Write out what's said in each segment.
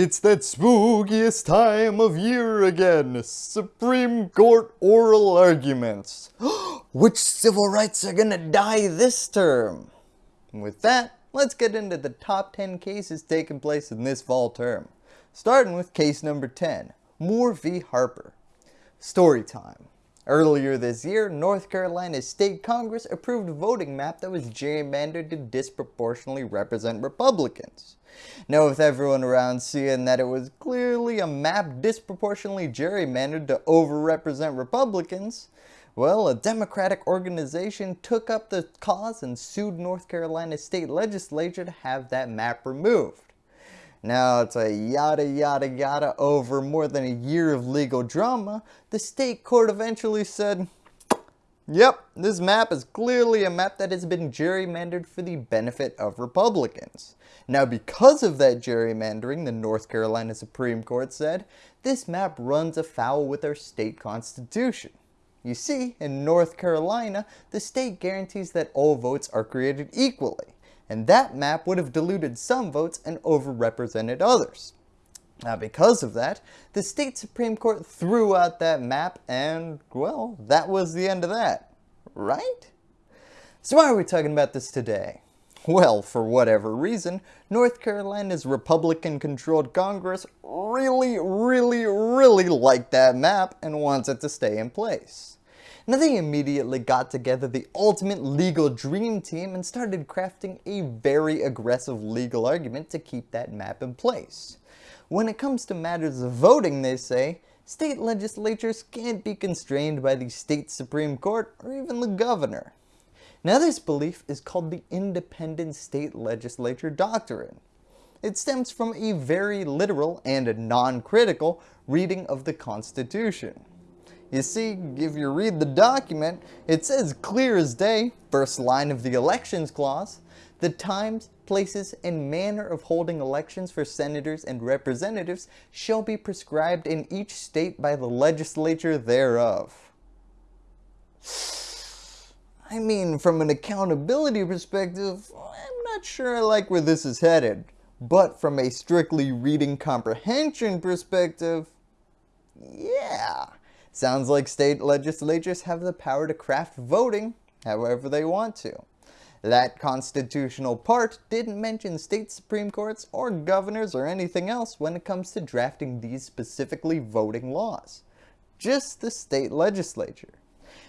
It's that spookiest time of year again. Supreme Court oral arguments. Which civil rights are gonna die this term? With that, let's get into the top 10 cases taking place in this fall term. Starting with case number 10, Moore v. Harper. Story time. Earlier this year, North Carolina State Congress approved a voting map that was gerrymandered to disproportionately represent Republicans. Now with everyone around seeing that it was clearly a map disproportionately gerrymandered to overrepresent Republicans, well, a Democratic organization took up the cause and sued North Carolina State Legislature to have that map removed. Now it's a yada yada yada over more than a year of legal drama, the state court eventually said, Yep, this map is clearly a map that has been gerrymandered for the benefit of Republicans. Now because of that gerrymandering, the North Carolina Supreme Court said, this map runs afoul with our state constitution. You see, in North Carolina, the state guarantees that all votes are created equally and that map would have diluted some votes and overrepresented others. Now because of that, the state Supreme Court threw out that map and, well, that was the end of that, right? So why are we talking about this today? Well, for whatever reason, North Carolina's Republican-controlled Congress really, really, really liked that map and wants it to stay in place. Now they immediately got together the ultimate legal dream team and started crafting a very aggressive legal argument to keep that map in place. When it comes to matters of voting, they say, state legislatures can't be constrained by the state Supreme Court or even the governor. Now this belief is called the Independent State Legislature Doctrine. It stems from a very literal and non-critical reading of the Constitution. You see, if you read the document, it says clear as day, first line of the elections clause, the times, places, and manner of holding elections for senators and representatives shall be prescribed in each state by the legislature thereof. I mean, from an accountability perspective, I'm not sure I like where this is headed. But from a strictly reading comprehension perspective, yeah. Sounds like state legislatures have the power to craft voting however they want to. That constitutional part didn't mention state supreme courts or governors or anything else when it comes to drafting these specifically voting laws. Just the state legislature.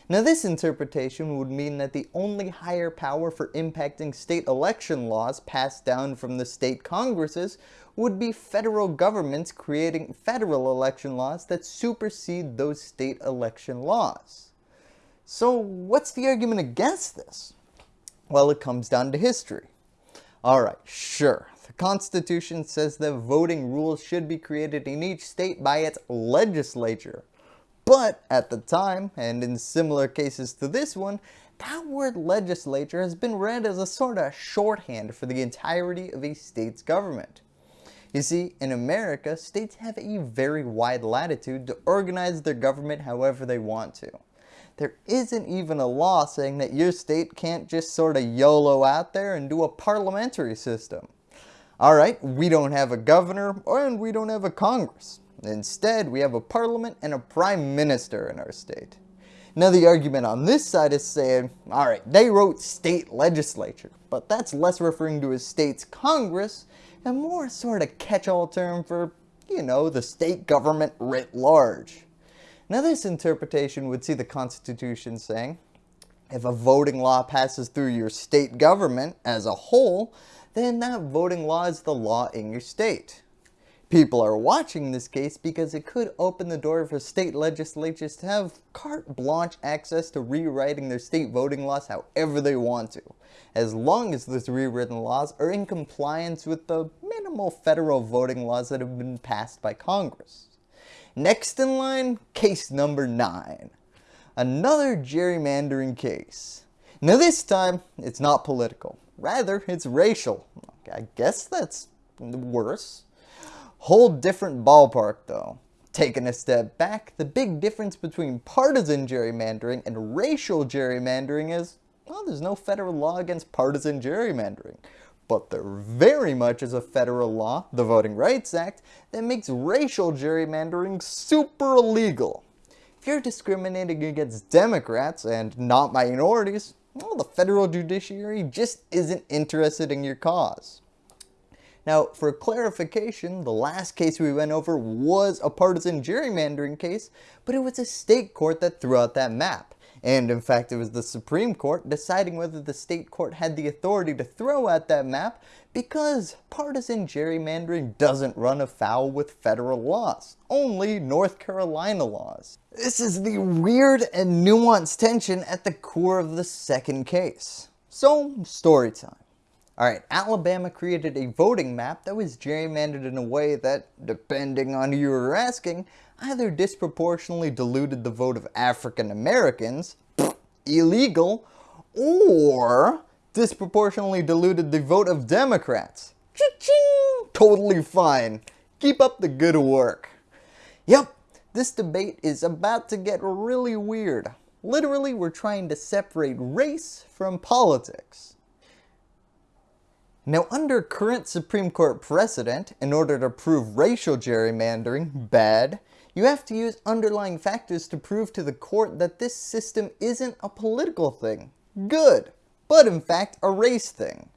Now this interpretation would mean that the only higher power for impacting state election laws passed down from the state congresses would be federal governments creating federal election laws that supersede those state election laws. So what's the argument against this? Well, it comes down to history. Alright, sure, the Constitution says that voting rules should be created in each state by its legislature. But at the time, and in similar cases to this one, that word legislature has been read as a sort of shorthand for the entirety of a state's government. You see, in America, states have a very wide latitude to organize their government however they want to. There isn't even a law saying that your state can't just sort of YOLO out there and do a parliamentary system. Alright, we don't have a governor and we don't have a Congress. Instead, we have a parliament and a prime minister in our state. Now the argument on this side is saying, alright, they wrote state legislature, but that's less referring to a state's Congress and more sort of catch-all term for, you know, the state government writ large. Now this interpretation would see the Constitution saying, if a voting law passes through your state government as a whole, then that voting law is the law in your state. People are watching this case because it could open the door for state legislatures to have carte blanche access to rewriting their state voting laws however they want to, as long as those rewritten laws are in compliance with the minimal federal voting laws that have been passed by Congress. Next in line, case number 9. Another gerrymandering case. Now this time, it's not political. Rather, it's racial. I guess that's worse. Whole different ballpark though. Taking a step back, the big difference between partisan gerrymandering and racial gerrymandering is, well, there's no federal law against partisan gerrymandering. but there very much is a federal law, the Voting Rights Act, that makes racial gerrymandering super illegal. If you're discriminating against Democrats and not minorities, well, the federal judiciary just isn't interested in your cause. Now, for clarification, the last case we went over was a partisan gerrymandering case, but it was a state court that threw out that map. And in fact, it was the Supreme Court deciding whether the state court had the authority to throw out that map because partisan gerrymandering doesn't run afoul with federal laws, only North Carolina laws. This is the weird and nuanced tension at the core of the second case. So, story time. Alright, Alabama created a voting map that was gerrymandered in a way that, depending on who you were asking, either disproportionately diluted the vote of African Americans, illegal, or disproportionately diluted the vote of Democrats. Totally fine. Keep up the good work. Yep, this debate is about to get really weird. Literally, we're trying to separate race from politics. Now under current Supreme Court precedent, in order to prove racial gerrymandering bad, you have to use underlying factors to prove to the court that this system isn't a political thing, good, but in fact a race thing.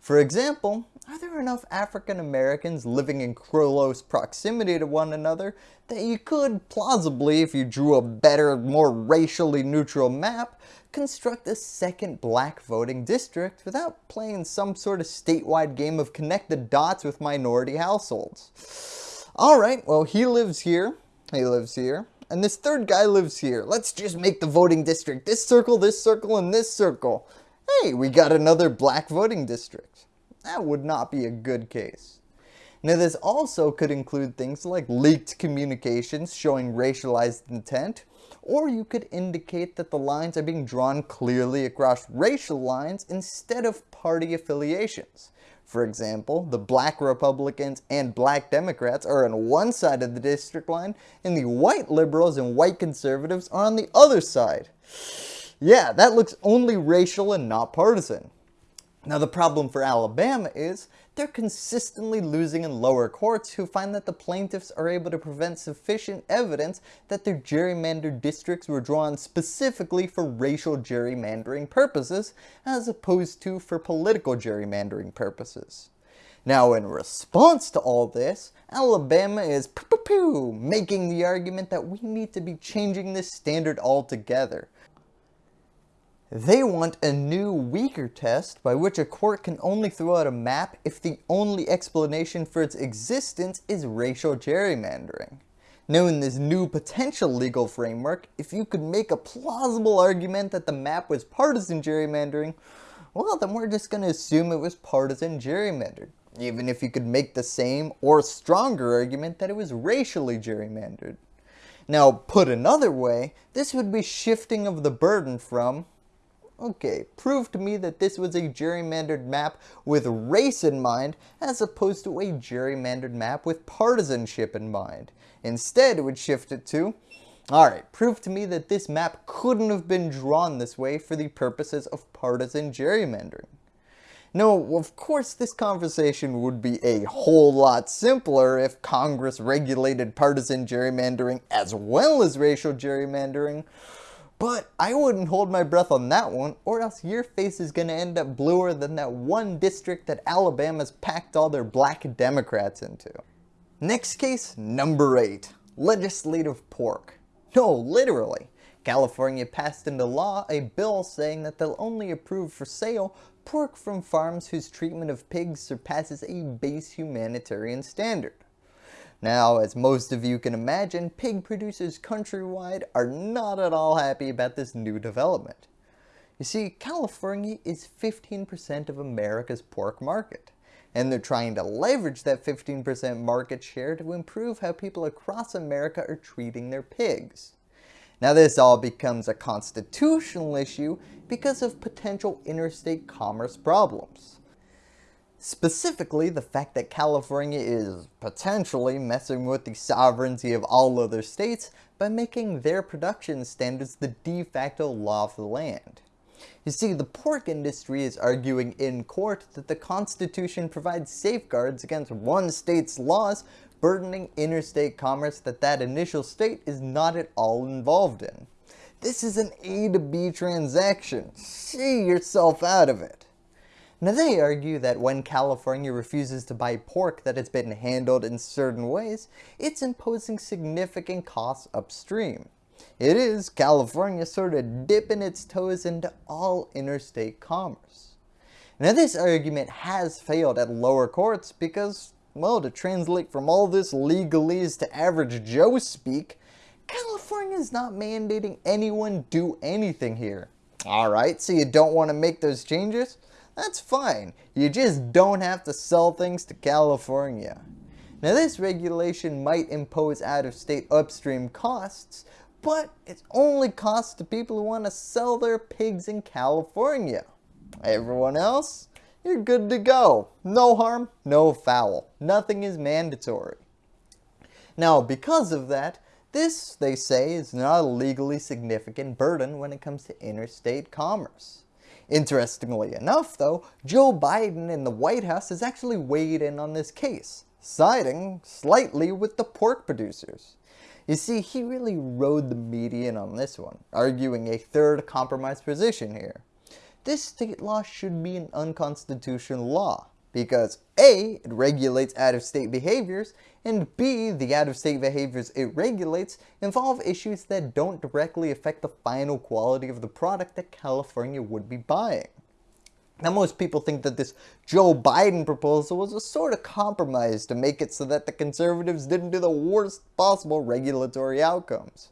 For example, are there enough African Americans living in close proximity to one another that you could plausibly, if you drew a better, more racially neutral map, construct a second black voting district without playing some sort of statewide game of connect the dots with minority households. Alright, well he lives here, he lives here, and this third guy lives here. Let's just make the voting district this circle, this circle, and this circle. Hey, we got another black voting district. That would not be a good case. Now this also could include things like leaked communications showing racialized intent, or you could indicate that the lines are being drawn clearly across racial lines instead of party affiliations. For example, the black Republicans and black Democrats are on one side of the district line and the white liberals and white conservatives are on the other side. Yeah, that looks only racial and not partisan. Now the problem for Alabama is they're consistently losing in lower courts who find that the plaintiffs are able to present sufficient evidence that their gerrymandered districts were drawn specifically for racial gerrymandering purposes as opposed to for political gerrymandering purposes. Now in response to all this, Alabama is making the argument that we need to be changing this standard altogether. They want a new, weaker test by which a court can only throw out a map if the only explanation for its existence is racial gerrymandering. Now in this new potential legal framework, if you could make a plausible argument that the map was partisan gerrymandering, well then we're just going to assume it was partisan gerrymandered, even if you could make the same or stronger argument that it was racially gerrymandered. Now put another way, this would be shifting of the burden from Okay, prove to me that this was a gerrymandered map with race in mind as opposed to a gerrymandered map with partisanship in mind. Instead, it would shift it to, alright, prove to me that this map couldn't have been drawn this way for the purposes of partisan gerrymandering. Now, of course this conversation would be a whole lot simpler if Congress regulated partisan gerrymandering as well as racial gerrymandering, but I wouldn't hold my breath on that one or else your face is going to end up bluer than that one district that Alabama's packed all their black Democrats into. Next case, number 8. Legislative pork. No, literally. California passed into law a bill saying that they'll only approve for sale pork from farms whose treatment of pigs surpasses a base humanitarian standard. Now, as most of you can imagine, pig producers countrywide are not at all happy about this new development. You see, California is 15% of America's pork market, and they're trying to leverage that 15% market share to improve how people across America are treating their pigs. Now this all becomes a constitutional issue because of potential interstate commerce problems. Specifically, the fact that California is potentially messing with the sovereignty of all other states by making their production standards the de facto law of the land. You see, the pork industry is arguing in court that the Constitution provides safeguards against one state's laws burdening interstate commerce that that initial state is not at all involved in. This is an A to B transaction. See yourself out of it. Now they argue that when California refuses to buy pork that has been handled in certain ways, it's imposing significant costs upstream. It is California sort of dipping its toes into all interstate commerce. Now this argument has failed at lower courts because, well, to translate from all this legalese to average Joe speak, California is not mandating anyone do anything here. Alright, so you don't want to make those changes? That's fine. You just don't have to sell things to California. Now this regulation might impose out-of-state upstream costs, but it's only costs to people who want to sell their pigs in California. Everyone else, you're good to go. No harm, no foul. Nothing is mandatory. Now, because of that, this, they say, is not a legally significant burden when it comes to interstate commerce. Interestingly enough, though, Joe Biden in the White House has actually weighed in on this case, siding slightly with the pork producers. You see, he really rode the median on this one, arguing a third compromise position here. This state law should be an unconstitutional law, because A, it regulates out-of-state behaviors, and B, the out-of-state behaviors it regulates involve issues that don't directly affect the final quality of the product that California would be buying. Now most people think that this Joe Biden proposal was a sort of compromise to make it so that the conservatives didn't do the worst possible regulatory outcomes.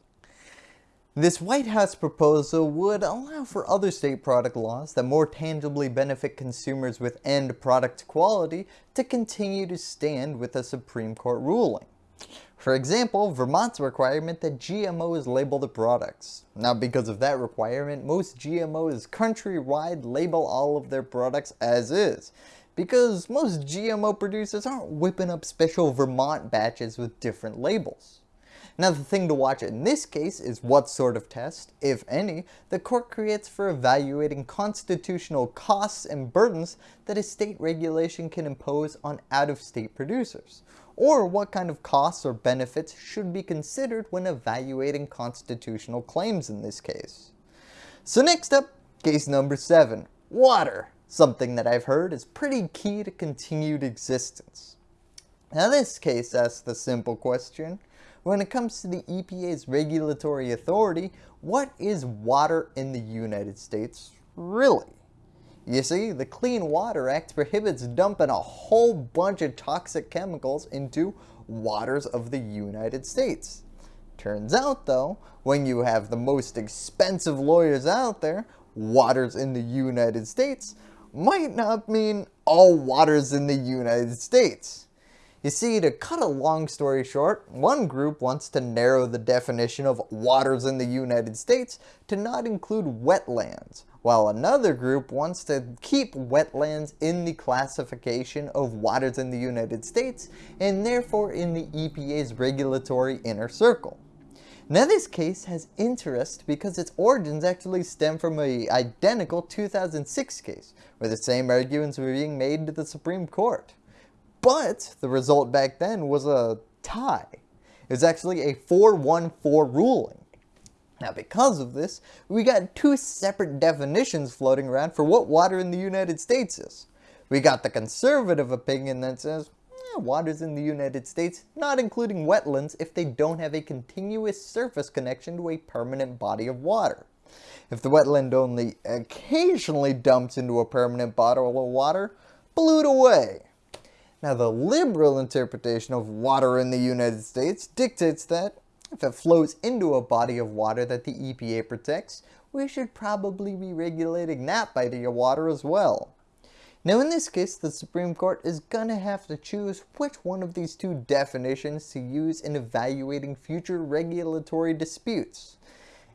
This White House proposal would allow for other state product laws that more tangibly benefit consumers with end product quality to continue to stand with a Supreme Court ruling. For example, Vermont's requirement that GMOs label the products. Now because of that requirement, most GMOs countrywide label all of their products as is. Because most GMO producers aren't whipping up special Vermont batches with different labels. Now the thing to watch in this case is what sort of test, if any, the court creates for evaluating constitutional costs and burdens that a state regulation can impose on out-of-state producers, or what kind of costs or benefits should be considered when evaluating constitutional claims in this case. So next up, case number 7, water, something that I've heard is pretty key to continued existence. Now this case asks the simple question, when it comes to the EPA's regulatory authority, what is water in the United States really? You see, the Clean Water Act prohibits dumping a whole bunch of toxic chemicals into waters of the United States. Turns out though, when you have the most expensive lawyers out there, waters in the United States might not mean all waters in the United States. You see, to cut a long story short, one group wants to narrow the definition of waters in the United States to not include wetlands, while another group wants to keep wetlands in the classification of waters in the United States and therefore in the EPA's regulatory inner circle. Now this case has interest because its origins actually stem from a identical 2006 case, where the same arguments were being made to the Supreme Court. But the result back then was a tie. It was actually a 4-1-4 ruling. Now because of this, we got two separate definitions floating around for what water in the United States is. We got the conservative opinion that says, eh, waters in the United States, not including wetlands if they don't have a continuous surface connection to a permanent body of water. If the wetland only occasionally dumps into a permanent body of water, blew it away. Now the liberal interpretation of water in the United States dictates that if it flows into a body of water that the EPA protects, we should probably be regulating that body of water as well. Now in this case, the Supreme Court is gonna have to choose which one of these two definitions to use in evaluating future regulatory disputes.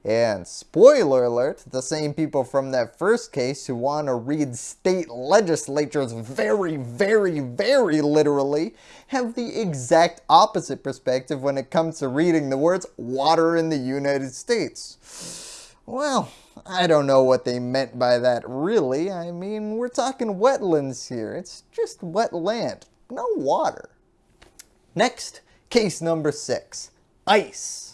And spoiler alert, the same people from that first case who want to read state legislatures very, very, very literally have the exact opposite perspective when it comes to reading the words water in the United States. Well, I don't know what they meant by that really. I mean, we're talking wetlands here. It's just wet land, no water. Next, case number six, ICE.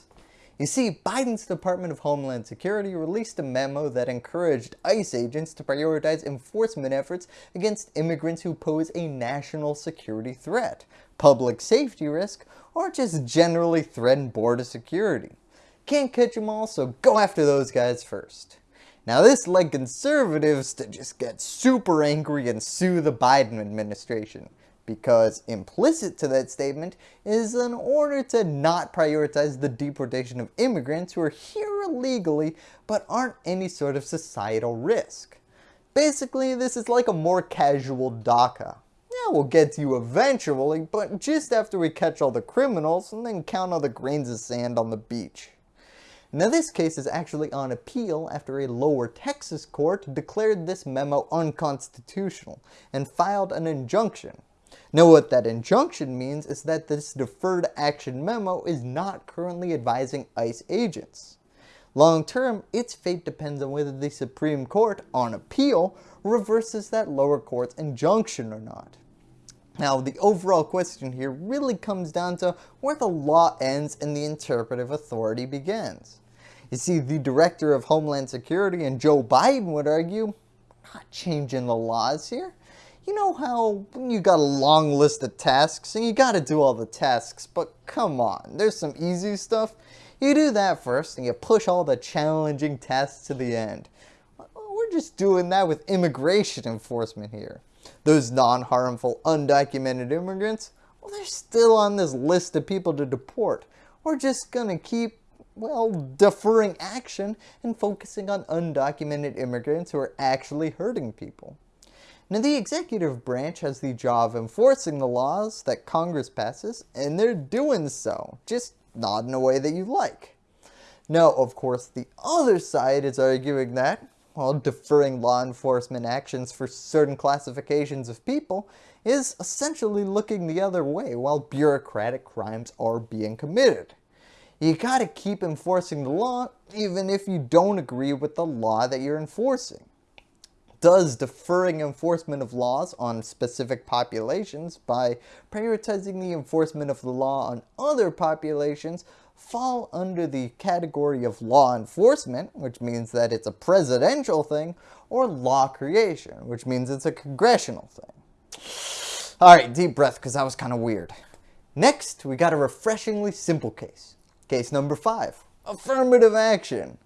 You see, Biden's Department of Homeland Security released a memo that encouraged ICE agents to prioritize enforcement efforts against immigrants who pose a national security threat, public safety risk, or just generally threaten border security. Can't catch them all, so go after those guys first. Now this led conservatives to just get super angry and sue the Biden administration because implicit to that statement is an order to not prioritize the deportation of immigrants who are here illegally but aren't any sort of societal risk. Basically, this is like a more casual DACA. Yeah, we'll get to you eventually, but just after we catch all the criminals and then count all the grains of sand on the beach. Now this case is actually on appeal after a lower Texas court declared this memo unconstitutional and filed an injunction now what that injunction means is that this deferred action memo is not currently advising ICE agents. Long term, its fate depends on whether the Supreme Court, on appeal, reverses that lower court's injunction or not. Now, the overall question here really comes down to where the law ends and the interpretive authority begins. You see, the Director of Homeland Security and Joe Biden would argue, not changing the laws here you know how you got a long list of tasks and you got to do all the tasks, but come on, there's some easy stuff. You do that first and you push all the challenging tasks to the end. We're just doing that with immigration enforcement here. Those non-harmful undocumented immigrants, well they're still on this list of people to deport. We're just gonna keep well, deferring action and focusing on undocumented immigrants who are actually hurting people. Now the executive branch has the job of enforcing the laws that Congress passes, and they're doing so, just not in a way that you like. Now, of course, the other side is arguing that, while deferring law enforcement actions for certain classifications of people is essentially looking the other way while bureaucratic crimes are being committed. You gotta keep enforcing the law even if you don't agree with the law that you're enforcing does deferring enforcement of laws on specific populations by prioritizing the enforcement of the law on other populations fall under the category of law enforcement, which means that it's a presidential thing, or law creation, which means it's a congressional thing. Alright, deep breath because that was kind of weird. Next, we got a refreshingly simple case. Case number 5. Affirmative action.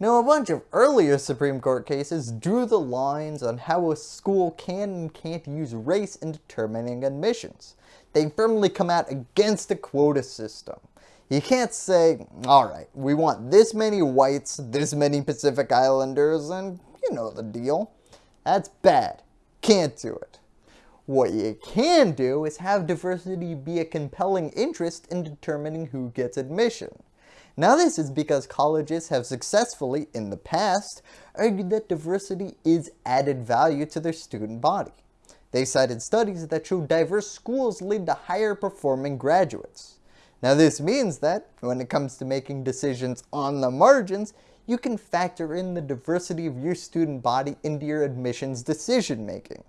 Now a bunch of earlier Supreme Court cases drew the lines on how a school can and can't use race in determining admissions. They firmly come out against a quota system. You can't say, alright, we want this many whites, this many Pacific Islanders, and you know the deal. That's bad. Can't do it. What you can do is have diversity be a compelling interest in determining who gets admission. Now this is because colleges have successfully, in the past, argued that diversity is added value to their student body. They cited studies that show diverse schools lead to higher performing graduates. Now this means that, when it comes to making decisions on the margins, you can factor in the diversity of your student body into your admissions decision making.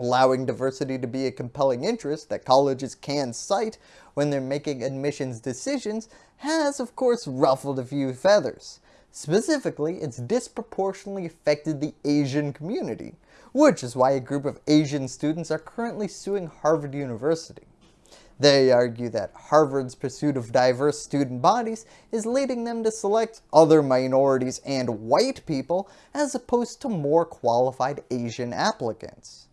Allowing diversity to be a compelling interest that colleges can cite when they're making admissions decisions has of course ruffled a few feathers. Specifically, it's disproportionately affected the Asian community, which is why a group of Asian students are currently suing Harvard University. They argue that Harvard's pursuit of diverse student bodies is leading them to select other minorities and white people as opposed to more qualified Asian applicants.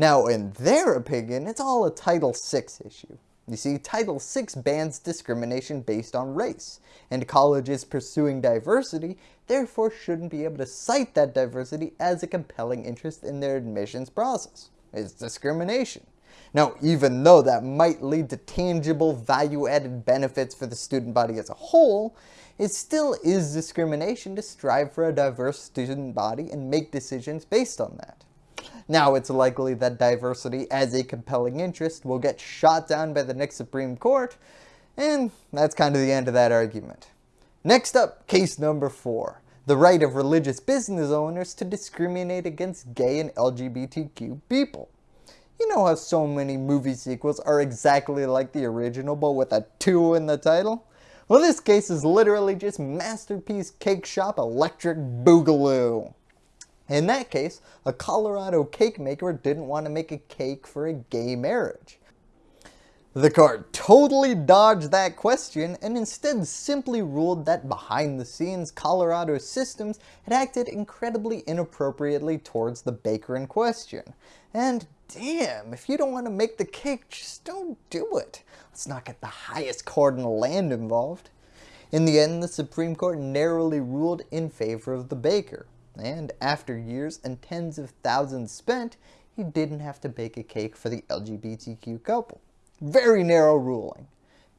Now in their opinion, it's all a Title VI issue. You see, Title VI bans discrimination based on race, and colleges pursuing diversity therefore shouldn't be able to cite that diversity as a compelling interest in their admissions process. It's discrimination. Now, even though that might lead to tangible value-added benefits for the student body as a whole, it still is discrimination to strive for a diverse student body and make decisions based on that. Now it's likely that diversity as a compelling interest will get shot down by the next Supreme Court, and that's kind of the end of that argument. Next up, case number 4. the right of religious business owners to discriminate against gay and LGBTQ people. You know how so many movie sequels are exactly like the original but with a 2 in the title? Well this case is literally just Masterpiece Cakeshop Electric Boogaloo. In that case, a Colorado cake maker didn't want to make a cake for a gay marriage. The court totally dodged that question and instead simply ruled that behind the scenes Colorado systems had acted incredibly inappropriately towards the baker in question. And damn, if you don't want to make the cake, just don't do it. Let's not get the highest court in the land involved. In the end, the Supreme Court narrowly ruled in favor of the baker, and after years and tens of thousands spent, he didn't have to bake a cake for the LGBTQ couple. Very narrow ruling.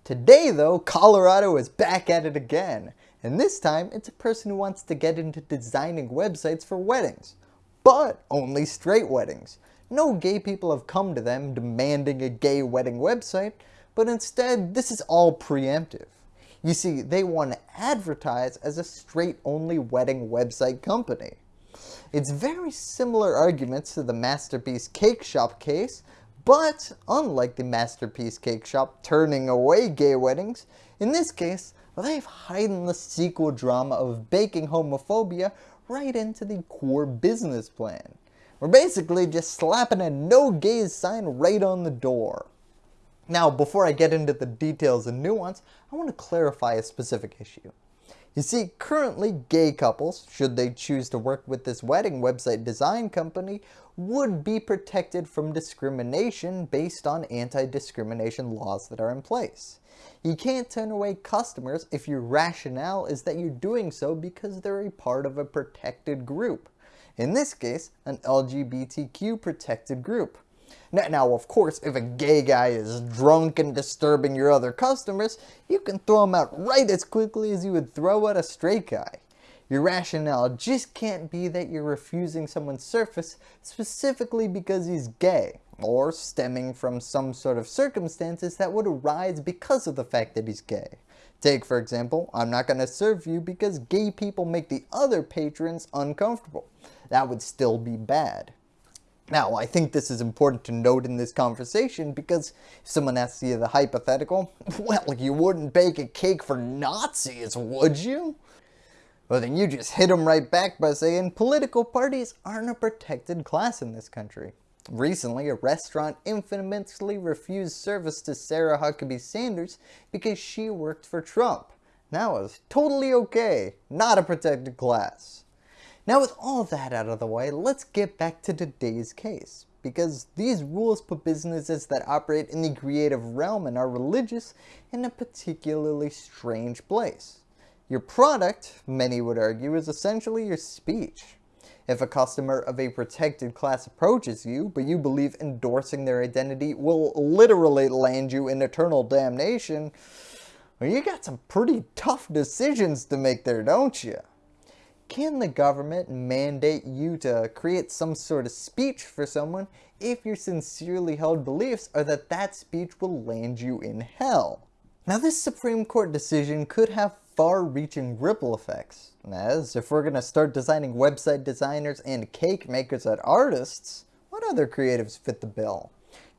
Today though, Colorado is back at it again, and this time it's a person who wants to get into designing websites for weddings. But only straight weddings. No gay people have come to them demanding a gay wedding website, but instead this is all preemptive. You see, they want to advertise as a straight-only wedding website company. It's very similar arguments to the Masterpiece Cakeshop case, but unlike the Masterpiece Cakeshop turning away gay weddings, in this case, they've hidden the sequel drama of baking homophobia right into the core business plan. We're basically just slapping a no gays sign right on the door. Now, before I get into the details and nuance, I want to clarify a specific issue. You see, currently gay couples, should they choose to work with this wedding website design company, would be protected from discrimination based on anti-discrimination laws that are in place. You can't turn away customers if your rationale is that you're doing so because they're a part of a protected group. In this case, an LGBTQ protected group. Now, of course, if a gay guy is drunk and disturbing your other customers, you can throw him out right as quickly as you would throw out a straight guy. Your rationale just can't be that you're refusing someone's surface specifically because he's gay, or stemming from some sort of circumstances that would arise because of the fact that he's gay. Take for example, I'm not going to serve you because gay people make the other patrons uncomfortable that would still be bad. Now, I think this is important to note in this conversation because if someone asks you the hypothetical, well, you wouldn't bake a cake for Nazis, would you? Well, then you just hit them right back by saying political parties aren't a protected class in this country. Recently, a restaurant infamously refused service to Sarah Huckabee Sanders because she worked for Trump. That was totally okay, not a protected class. Now with all that out of the way, let's get back to today's case. Because these rules put businesses that operate in the creative realm and are religious in a particularly strange place. Your product, many would argue, is essentially your speech. If a customer of a protected class approaches you, but you believe endorsing their identity will literally land you in eternal damnation, well, you got some pretty tough decisions to make there, don't you? Can the government mandate you to create some sort of speech for someone if your sincerely held beliefs are that that speech will land you in hell? Now this Supreme Court decision could have far-reaching ripple effects, as if we're going to start designing website designers and cake makers as artists, what other creatives fit the bill?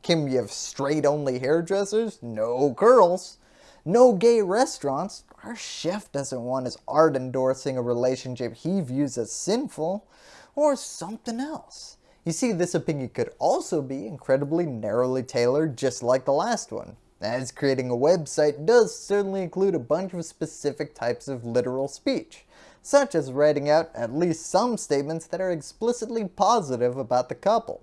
Can we have straight-only hairdressers? No curls. No gay restaurants? Our chef doesn't want his art endorsing a relationship he views as sinful, or something else. You see, this opinion could also be incredibly narrowly tailored just like the last one, as creating a website does certainly include a bunch of specific types of literal speech, such as writing out at least some statements that are explicitly positive about the couple.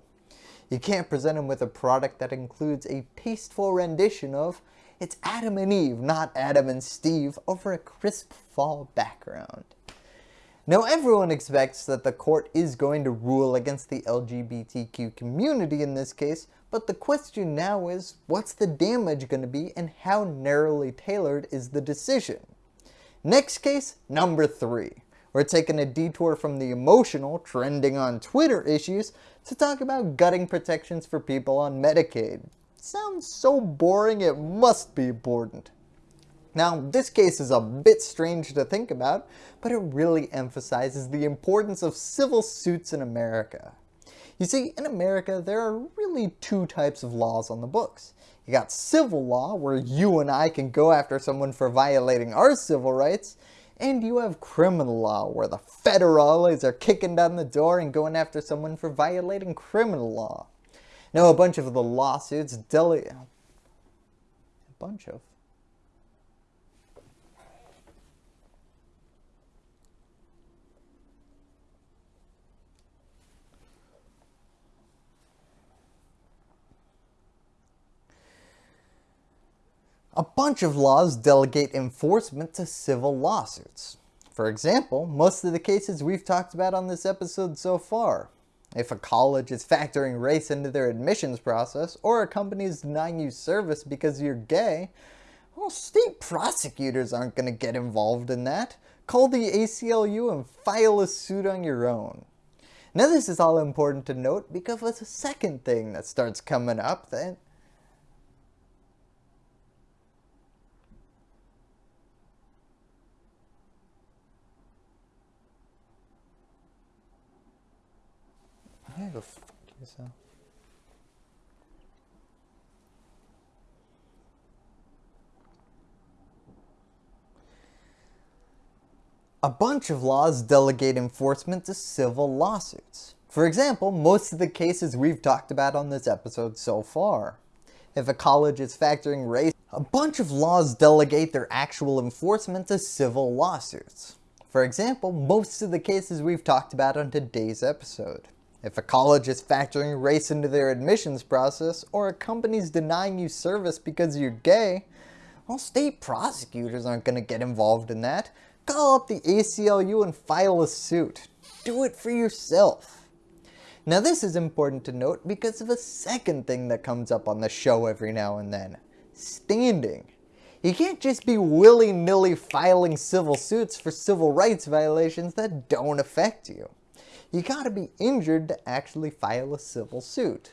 You can't present them with a product that includes a tasteful rendition of it's Adam and Eve, not Adam and Steve, over a crisp fall background. Now everyone expects that the court is going to rule against the LGBTQ community in this case, but the question now is, what's the damage going to be and how narrowly tailored is the decision? Next case, number 3. We're taking a detour from the emotional, trending on Twitter issues to talk about gutting protections for people on Medicaid. Sounds so boring it must be important. Now, this case is a bit strange to think about, but it really emphasizes the importance of civil suits in America. You see, in America, there are really two types of laws on the books. You got civil law, where you and I can go after someone for violating our civil rights, and you have criminal law, where the federales are kicking down the door and going after someone for violating criminal law. Now, a bunch of the lawsuits deli- a bunch of A bunch of laws delegate enforcement to civil lawsuits. For example, most of the cases we've talked about on this episode so far. If a college is factoring race into their admissions process, or a company is denying you service because you're gay, well, state prosecutors aren't going to get involved in that. Call the ACLU and file a suit on your own. Now this is all important to note because of a second thing that starts coming up that Yeah, go yourself. A bunch of laws delegate enforcement to civil lawsuits. For example, most of the cases we've talked about on this episode so far. If a college is factoring race, a bunch of laws delegate their actual enforcement to civil lawsuits. For example, most of the cases we've talked about on today's episode. If a college is factoring race into their admissions process, or a company's denying you service because you're gay, well state prosecutors aren't going to get involved in that. Call up the ACLU and file a suit. Do it for yourself. Now this is important to note because of a second thing that comes up on the show every now and then. Standing. You can't just be willy-nilly filing civil suits for civil rights violations that don't affect you you gotta be injured to actually file a civil suit.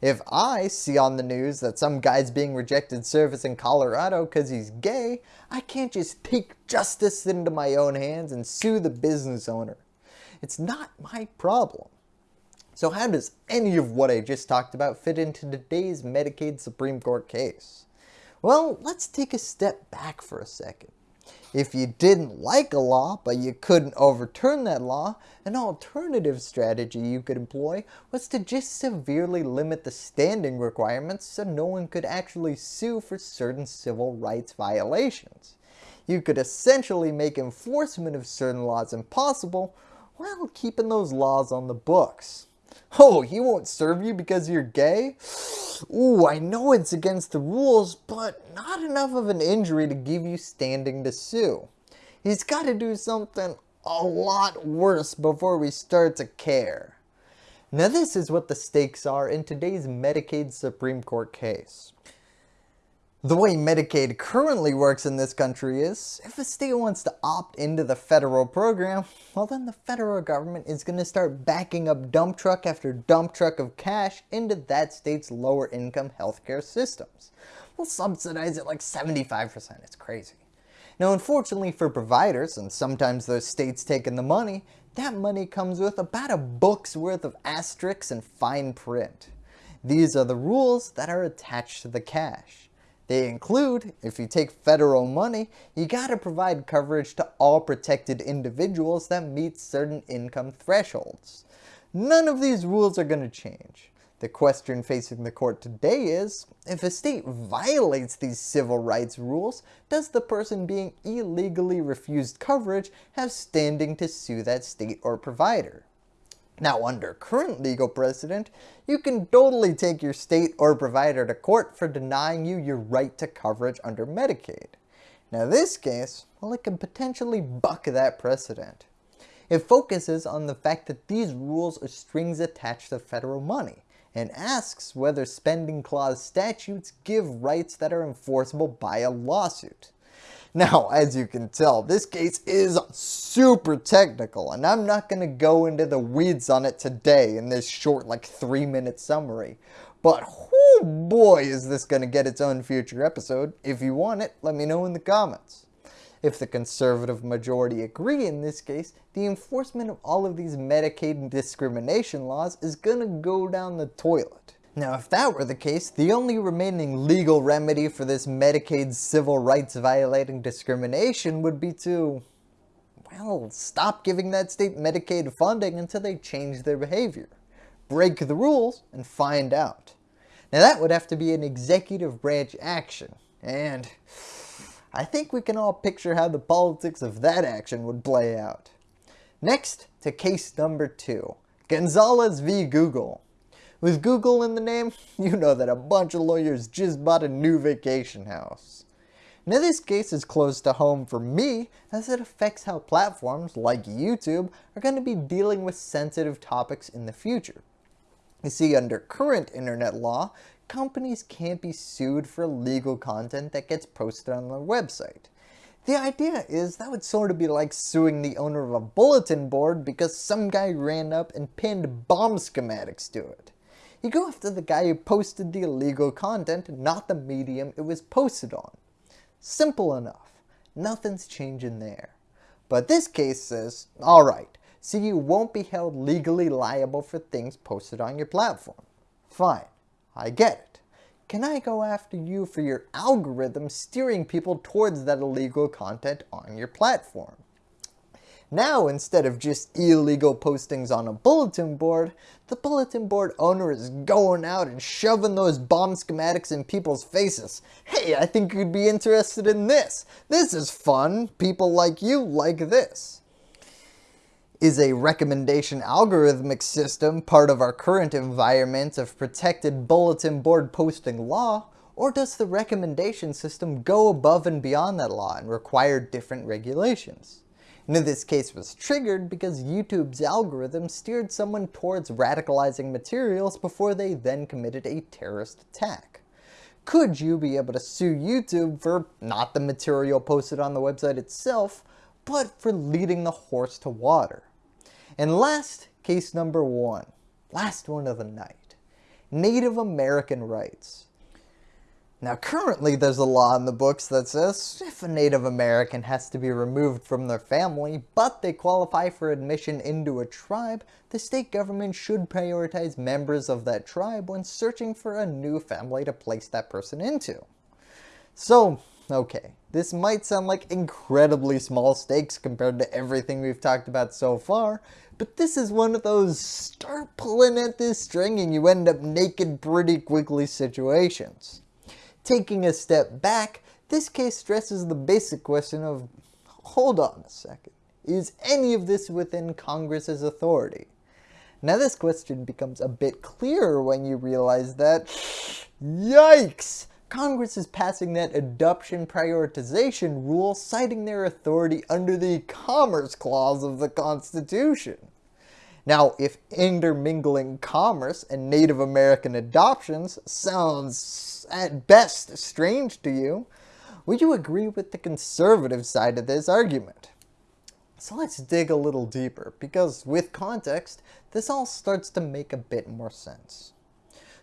If I see on the news that some guy's being rejected service in Colorado because he's gay, I can't just take justice into my own hands and sue the business owner. It's not my problem. So how does any of what I just talked about fit into today's Medicaid Supreme Court case? Well, let's take a step back for a second. If you didn't like a law, but you couldn't overturn that law, an alternative strategy you could employ was to just severely limit the standing requirements so no one could actually sue for certain civil rights violations. You could essentially make enforcement of certain laws impossible while keeping those laws on the books. Oh, he won't serve you because you're gay? Ooh, I know it's against the rules, but not enough of an injury to give you standing to sue. He's got to do something a lot worse before we start to care. Now this is what the stakes are in today's Medicaid Supreme Court case. The way Medicaid currently works in this country is, if a state wants to opt into the federal program, well then the federal government is going to start backing up dump truck after dump truck of cash into that state's lower income healthcare systems. We'll subsidize it like 75%, it's crazy. Now unfortunately for providers, and sometimes those states taking the money, that money comes with about a book's worth of asterisks and fine print. These are the rules that are attached to the cash. They include, if you take federal money, you gotta provide coverage to all protected individuals that meet certain income thresholds. None of these rules are gonna change. The question facing the court today is, if a state violates these civil rights rules, does the person being illegally refused coverage have standing to sue that state or provider? Now under current legal precedent, you can totally take your state or provider to court for denying you your right to coverage under Medicaid. Now this case, well it can potentially buck that precedent. It focuses on the fact that these rules are strings attached to federal money, and asks whether spending clause statutes give rights that are enforceable by a lawsuit. Now, as you can tell, this case is super technical and I'm not going to go into the weeds on it today in this short like 3 minute summary. But oh boy is this going to get its own future episode. If you want it, let me know in the comments. If the conservative majority agree in this case, the enforcement of all of these Medicaid discrimination laws is going to go down the toilet. Now if that were the case, the only remaining legal remedy for this Medicaid civil rights violating discrimination would be to, well, stop giving that state Medicaid funding until they change their behavior. Break the rules and find out. Now that would have to be an executive branch action, and I think we can all picture how the politics of that action would play out. Next to case number 2, Gonzalez v. Google. With Google in the name, you know that a bunch of lawyers just bought a new vacation house. Now this case is close to home for me as it affects how platforms like YouTube are going to be dealing with sensitive topics in the future. You see, under current internet law, companies can't be sued for legal content that gets posted on their website. The idea is that would sort of be like suing the owner of a bulletin board because some guy ran up and pinned bomb schematics to it. You go after the guy who posted the illegal content, not the medium it was posted on. Simple enough. Nothing's changing there. But this case says, alright, so you won't be held legally liable for things posted on your platform. Fine. I get it. Can I go after you for your algorithm steering people towards that illegal content on your platform? Now, instead of just illegal postings on a bulletin board, the bulletin board owner is going out and shoving those bomb schematics in people's faces. Hey, I think you'd be interested in this. This is fun. People like you like this. Is a recommendation algorithmic system part of our current environment of protected bulletin board posting law, or does the recommendation system go above and beyond that law and require different regulations? And this case was triggered because YouTube's algorithm steered someone towards radicalizing materials before they then committed a terrorist attack. Could you be able to sue YouTube for not the material posted on the website itself, but for leading the horse to water? And last, case number one, last one of the night, Native American rights. Now currently there's a law in the books that says if a Native American has to be removed from their family, but they qualify for admission into a tribe, the state government should prioritize members of that tribe when searching for a new family to place that person into. So, okay, this might sound like incredibly small stakes compared to everything we've talked about so far, but this is one of those start pulling at this string and you end up naked pretty quickly situations. Taking a step back, this case stresses the basic question of, hold on a second, is any of this within Congress's authority? Now this question becomes a bit clearer when you realize that, yikes, Congress is passing that adoption prioritization rule citing their authority under the Commerce Clause of the Constitution. Now, if intermingling commerce and Native American adoptions sounds at best strange to you, would you agree with the conservative side of this argument? So let's dig a little deeper, because with context, this all starts to make a bit more sense.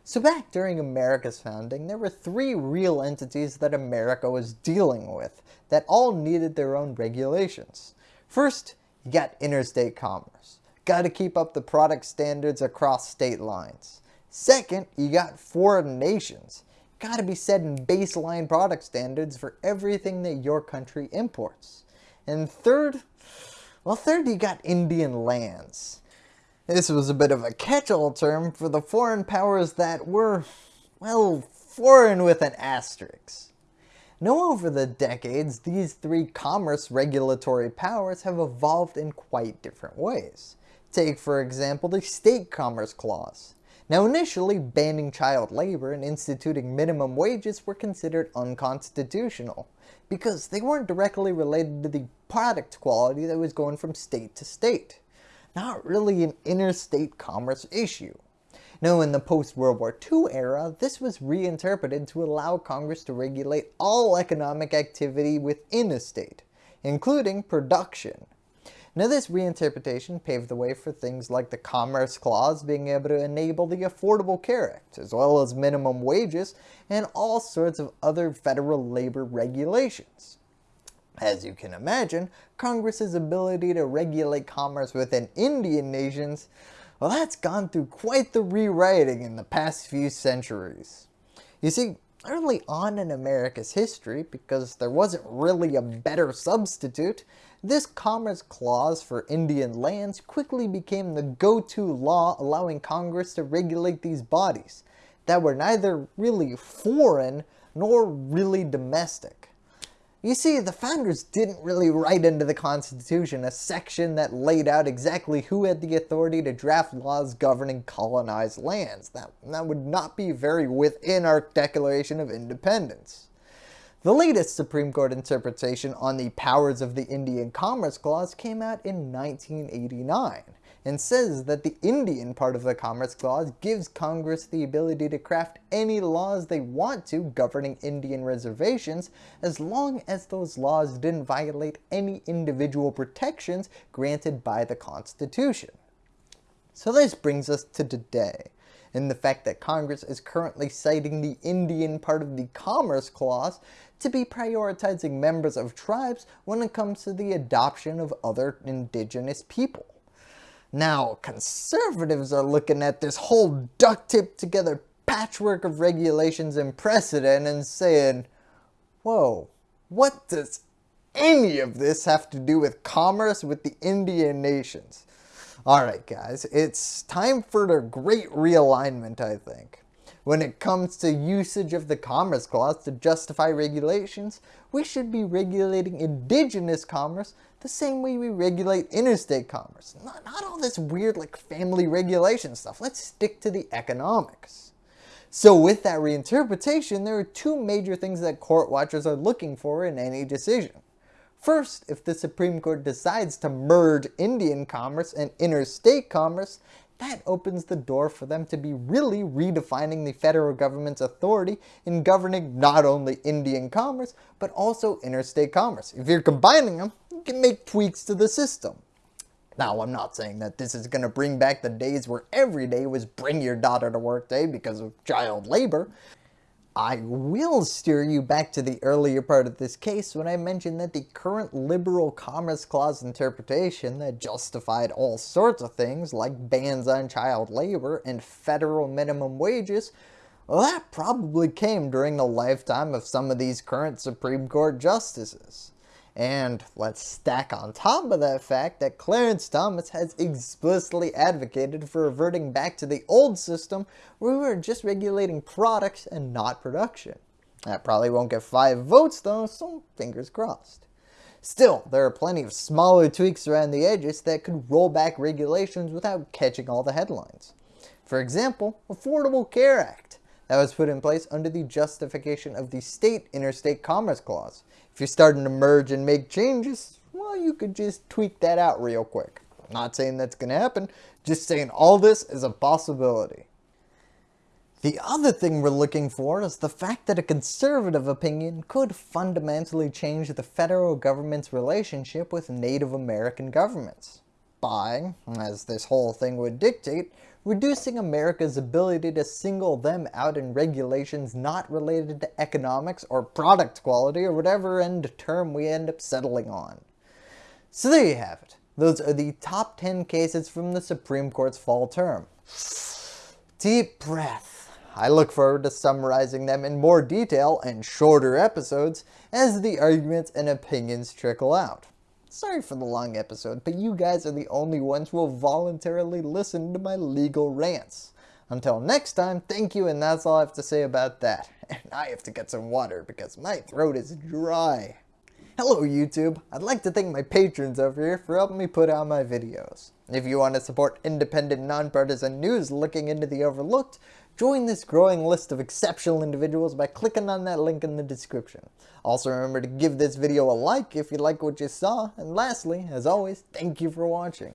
So back during America's founding, there were three real entities that America was dealing with that all needed their own regulations. First, you got interstate commerce. Got to keep up the product standards across state lines. Second, you got foreign nations. Got to be setting baseline product standards for everything that your country imports. And third, well third you got Indian lands. This was a bit of a catch-all term for the foreign powers that were, well, foreign with an asterisk. Now over the decades, these three commerce regulatory powers have evolved in quite different ways. Take for example the State Commerce Clause. Now initially, banning child labor and instituting minimum wages were considered unconstitutional because they weren't directly related to the product quality that was going from state to state not really an interstate commerce issue. Now in the post-World War II era, this was reinterpreted to allow Congress to regulate all economic activity within a state, including production. Now this reinterpretation paved the way for things like the Commerce Clause being able to enable the Affordable Care Act, as well as minimum wages and all sorts of other federal labor regulations. As you can imagine, Congress's ability to regulate commerce within Indian nations, well that's gone through quite the rewriting in the past few centuries. You see, early on in America's history, because there wasn't really a better substitute, this Commerce Clause for Indian lands quickly became the go-to law allowing Congress to regulate these bodies that were neither really foreign nor really domestic. You see, the founders didn't really write into the Constitution a section that laid out exactly who had the authority to draft laws governing colonized lands. That, that would not be very within our Declaration of Independence. The latest Supreme Court interpretation on the powers of the Indian Commerce Clause came out in 1989 and says that the Indian part of the Commerce Clause gives Congress the ability to craft any laws they want to governing Indian reservations as long as those laws didn't violate any individual protections granted by the Constitution. So this brings us to today and the fact that Congress is currently citing the Indian part of the Commerce Clause to be prioritizing members of tribes when it comes to the adoption of other indigenous people. Now, conservatives are looking at this whole duct tape together patchwork of regulations and precedent and saying, whoa, what does any of this have to do with commerce with the Indian nations? Alright guys, it's time for the great realignment I think. When it comes to usage of the Commerce Clause to justify regulations, we should be regulating indigenous commerce the same way we regulate interstate commerce. Not, not all this weird like family regulation stuff. Let's stick to the economics. So with that reinterpretation, there are two major things that court watchers are looking for in any decision. First, if the Supreme Court decides to merge Indian commerce and interstate commerce, that opens the door for them to be really redefining the federal government's authority in governing not only Indian commerce, but also interstate commerce. If you're combining them, you can make tweaks to the system. Now, I'm not saying that this is going to bring back the days where every day was bring your daughter to work day because of child labor, I will steer you back to the earlier part of this case when I mentioned that the current liberal Commerce Clause interpretation that justified all sorts of things like bans on child labor and federal minimum wages, well that probably came during the lifetime of some of these current Supreme Court justices. And let's stack on top of that fact that Clarence Thomas has explicitly advocated for reverting back to the old system where we were just regulating products and not production. That probably won't get 5 votes though, so fingers crossed. Still, there are plenty of smaller tweaks around the edges that could roll back regulations without catching all the headlines. For example, Affordable Care Act that was put in place under the justification of the state interstate commerce clause. If you're starting to merge and make changes, well, you could just tweak that out real quick. I'm not saying that's going to happen, just saying all this is a possibility. The other thing we're looking for is the fact that a conservative opinion could fundamentally change the federal government's relationship with Native American governments by, as this whole thing would dictate, reducing America's ability to single them out in regulations not related to economics or product quality or whatever end term we end up settling on. So there you have it. Those are the top 10 cases from the Supreme Court's fall term. Deep breath. I look forward to summarizing them in more detail and shorter episodes as the arguments and opinions trickle out. Sorry for the long episode, but you guys are the only ones who will voluntarily listen to my legal rants. Until next time, thank you and that's all I have to say about that. And I have to get some water because my throat is dry. Hello YouTube, I'd like to thank my patrons over here for helping me put out my videos. If you want to support independent nonpartisan news looking into the overlooked, Join this growing list of exceptional individuals by clicking on that link in the description. Also remember to give this video a like if you like what you saw, and lastly, as always, thank you for watching.